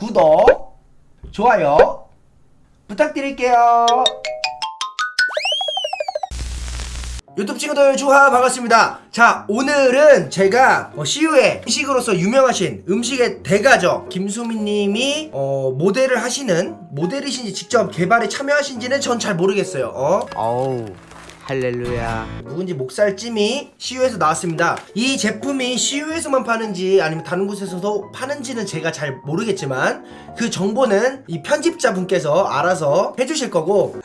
구독, 좋아요 부탁드릴게요. 유튜브 친구들 주하 반갑습니다. 자 오늘은 제가 어, CU의 음식으로서 유명하신 음식의 대가죠 김수민님이 어, 모델을 하시는 모델이신지 직접 개발에 참여하신지는 전 잘 모르겠어요. 어? 어우 할렐루야 묵은지 목살찜이 CU에서 나왔습니다. 이 제품이 CU에서만 파는지 아니면 다른 곳에서도 파는지는 제가 잘 모르겠지만 그 정보는 이 편집자분께서 알아서 해주실 거고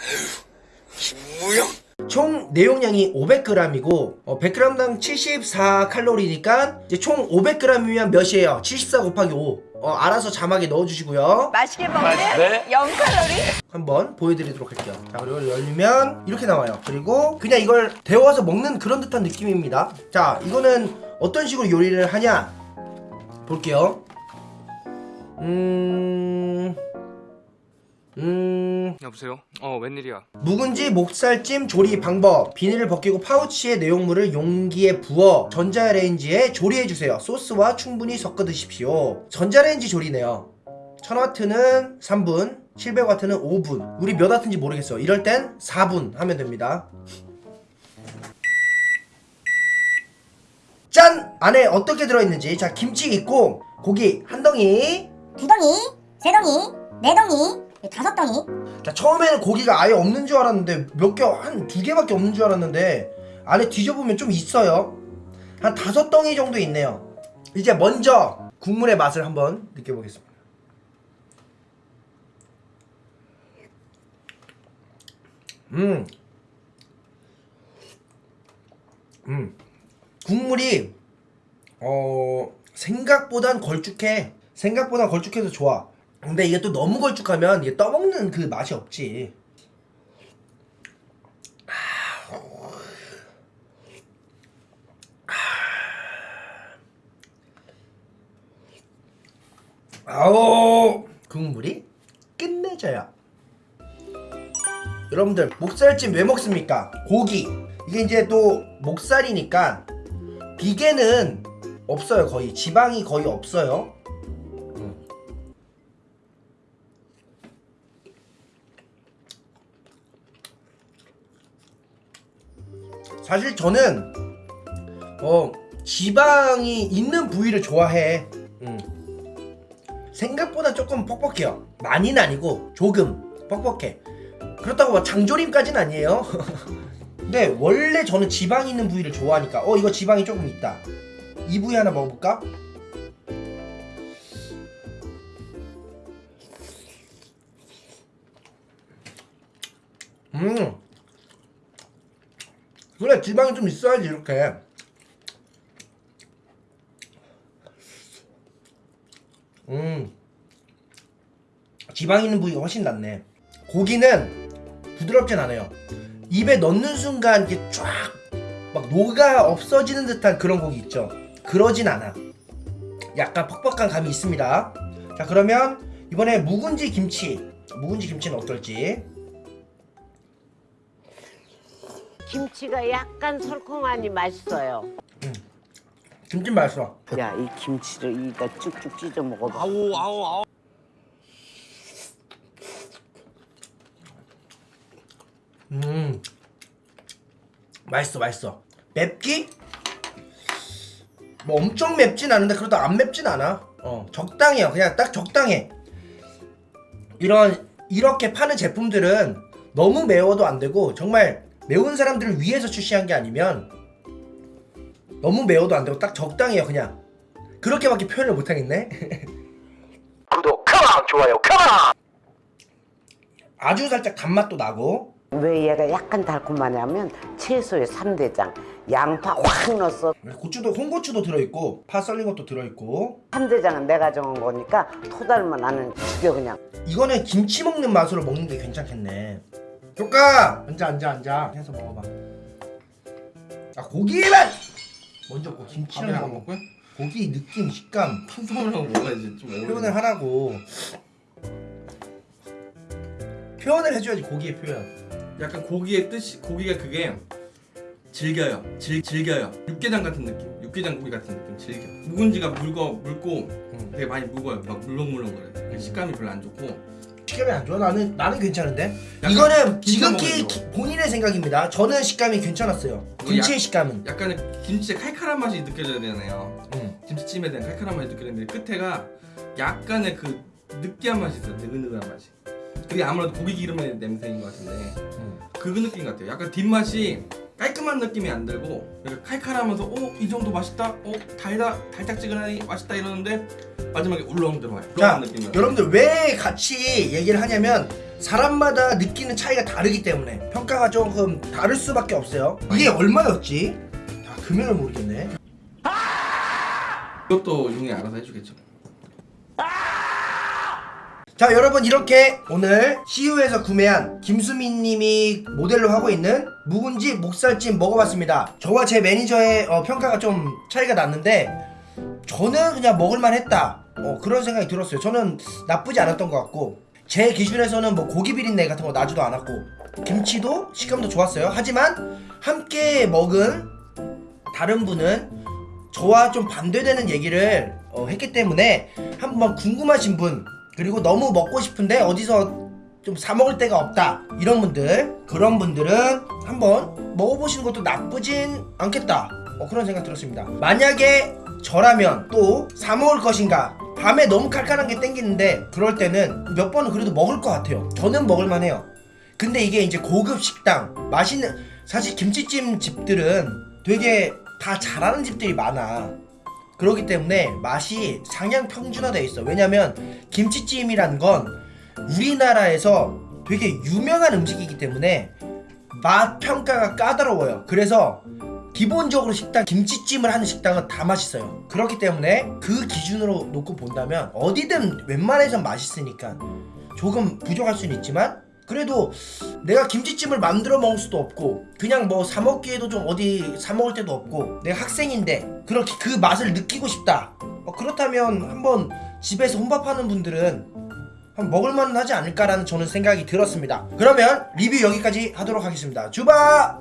총 내용량이 500g이고 어, 100g당 74칼로리니까 이제 총 500g이면 몇이에요? 74 곱하기 5 어, 알아서 자막에 넣어주시고요. 맛있게 먹는 0칼로리. 한번 보여드리도록 할게요. 자 그리고 열면 이렇게 나와요. 그리고 그냥 이걸 데워서 먹는 그런 듯한 느낌입니다. 자 이거는 어떤 식으로 요리를 하냐? 볼게요. 음... 여보세요? 어 웬일이야? 묵은지 목살찜 조리 방법. 비닐을 벗기고 파우치에 내용물을 용기에 부어 전자레인지에 조리해주세요. 소스와 충분히 섞어 드십시오. 전자레인지 조리네요. 1000와트는 3분 700와트는 5분. 우리 몇 와트인지 모르겠어. 이럴 땐 4분 하면 됩니다. 짠! 안에 어떻게 들어있는지. 자 김치 있고 고기 한 덩이. 두 덩이, 세 덩이, 네 덩이, 다섯 덩이. 자 처음에는 고기가 아예 없는 줄 알았는데 몇 개 한 두 개밖에 없는 줄 알았는데 안에 뒤져보면 좀 있어요 한 다섯 덩이 정도 있네요 이제 먼저 국물의 맛을 한번 느껴보겠습니다 음. 음. 국물이 어 생각보단 걸쭉해 생각보다 걸쭉해서 좋아 근데 이게 또 너무 걸쭉하면 이게 떠먹는 그 맛이 없지. 아우. 국물이 끝내줘요. 여러분들 목살찜 왜 먹습니까? 고기. 이게 이제 또 목살이니까 비계는 없어요 거의. 지방이 거의 없어요 사실 저는 어 지방이 있는 부위를 좋아해. 음. 생각보다 조금 뻑뻑해요. 많이는 아니고 조금 뻑뻑해. 그렇다고 막 장조림까지는 아니에요. 근데 원래 저는 지방 있는 부위를 좋아하니까 어 이거 지방이 조금 있다. 이 부위 하나 먹어볼까? 음 그래 지방이 좀 있어야지 이렇게. 음. 지방 있는 부위가 훨씬 낫네. 고기는 부드럽진 않아요. 입에 넣는 순간 이게 쫙 막 녹아 없어지는 듯한 그런 고기 있죠? 그러진 않아. 약간 퍽퍽한 감이 있습니다. 자 그러면 이번에 묵은지 김치. 묵은지 김치는 어떨지 김치가 약간 설컹하니 맛있어요. 김치 맛있어. 야, 이 김치를 이다 쭉쭉 찢어 먹어봐. 아우 아우 아우. 음. 맛있어 맛있어. 맵기? 뭐 엄청 맵진 않은데 그래도 안 맵진 않아. 어 적당해요. 그냥 딱 적당해. 이런 이렇게 파는 제품들은 너무 매워도 안 되고 정말 매운 사람들을 위해서 출시한 게 아니면 너무 매워도 안 되고 딱 적당해요 그냥. 그렇게밖에 표현을 못 하겠네? 구독 컴온 좋아요 컴온 아주 살짝 단맛도 나고. 왜 얘가 약간 달콤하냐면 채소의 삼대장 양파 확 넣었어. 고추도 홍고추도 들어있고 파 썰린 것도 들어있고. 삼대장은 내가 정한 거니까 토달면 나는 죽여 그냥. 이거는 김치 먹는 맛으로 먹는 게 괜찮겠네 조카 앉아 앉아 앉아 해서 먹어봐 아 고기만 먼저 고 김치를 밥이랑 먹어 먹고요? 고기 느낌 식감 탄수화물하고 먹어야지 좀 표현을 하라고 표현을 해줘야지 고기의 표현 약간 고기의 뜻이 고기가 그게 즐겨요. 즐, 즐겨요. 육개장 같은 느낌. 육개장구이 같은 느낌. 즐겨. 묵은지가 묽어 묽고 되게 많이 묵어요. 막 물렁물렁거려. 그 식감이 별로 안 좋고. 식감이 안 좋아? 나는 나는 괜찮은데. 이거는 먹어요, 기- 본인의 생각입니다. 저는 식감이 괜찮았어요. 뭐 김치의 약- 식감은. 약간의 김치의 칼칼한 맛이 느껴져야 되잖아요. 음. 김치찜에 대한 칼칼한 맛이 느껴지는데 끝에가 약간의 그 느끼한 맛이 있어요. 느글느글한 맛이. 그게 아무래도 고기 기름의 냄새인 것 같은데 음. 그 느낌 같아요. 약간 뒷맛이 깔끔한 느낌이 안 들고 칼칼하면서 어? 이 정도 맛있다? 어? 달다? 달짝지근하니 맛있다 이러는데 마지막에 울렁 들어와요. 자, 여러분들 왜 같이 얘기를 하냐면 사람마다 느끼는 차이가 다르기 때문에 평가가 조금 다를 수밖에 없어요. 이게 얼마였지? 아, 금액을 모르겠네. 이것도 용이 알아서 해주겠죠. 자 여러분 이렇게 오늘 CU에서 구매한 김수민님이 모델로 하고 있는 묵은지 목살찜 먹어봤습니다 저와 제 매니저의 어, 평가가 좀 차이가 났는데 저는 그냥 먹을만 했다 어, 그런 생각이 들었어요. 저는 나쁘지 않았던 것 같고 제 기준에서는 뭐 고기 비린내 같은 거 나지도 않았고 김치도 식감도 좋았어요. 하지만 함께 먹은 다른 분은 저와 좀 반대되는 얘기를 어, 했기 때문에 한번 궁금하신 분 그리고 너무 먹고 싶은데 어디서 좀 사 먹을 데가 없다 이런 분들 그런 분들은 한번 먹어보시는 것도 나쁘진 않겠다 어, 그런 생각 들었습니다. 만약에 저라면 또 사 먹을 것인가? 밤에 너무 칼칼한 게 땡기는데 그럴 때는 몇 번은 그래도 먹을 것 같아요. 저는 먹을만 해요. 근데 이게 이제 고급 식당 맛있는 사실 김치찜 집들은 되게 다 잘하는 집들이 많아. 그렇기 때문에 맛이 상향 평준화되어 있어. 왜냐면 김치찜이란 건 우리나라에서 되게 유명한 음식이기 때문에 맛 평가가 까다로워요. 그래서 기본적으로 식당 김치찜을 하는 식당은 다 맛있어요. 그렇기 때문에 그 기준으로 놓고 본다면 어디든 웬만해선 맛있으니까 조금 부족할 수는 있지만 그래도 내가 김치찜을 만들어 먹을 수도 없고 그냥 뭐 사 먹기에도 좀 어디 사 먹을 때도 없고 내가 학생인데 그렇게 그 맛을 느끼고 싶다. 어, 그렇다면 한번 집에서 혼밥하는 분들은 한번 먹을만 하지 않을까라는 저는 생각이 들었습니다. 그러면 리뷰 여기까지 하도록 하겠습니다. 주바